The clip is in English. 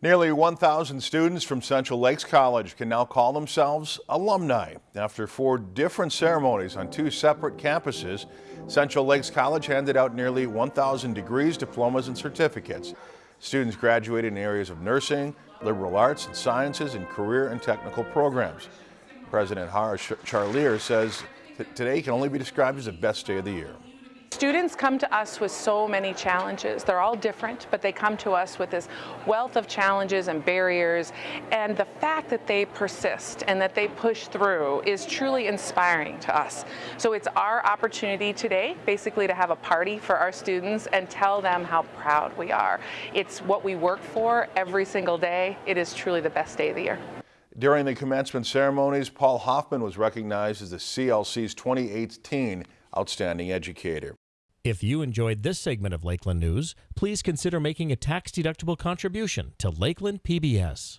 Nearly 1,000 students from Central Lakes College can now call themselves alumni. After four different ceremonies on two separate campuses, Central Lakes College handed out nearly 1,000 degrees, diplomas, and certificates. Students graduated in areas of nursing, liberal arts and sciences, and career and technical programs. President Hara Charlier says today can only be described as the best day of the year. Students come to us with so many challenges. They're all different, but they come to us with this wealth of challenges and barriers. And the fact that they persist and that they push through is truly inspiring to us. So it's our opportunity today, basically to have a party for our students and tell them how proud we are. It's what we work for every single day. It is truly the best day of the year. During the commencement ceremonies, Paul Hoffman was recognized as the CLC's 2018 Outstanding Educator. If you enjoyed this segment of Lakeland News, please consider making a tax-deductible contribution to Lakeland PBS.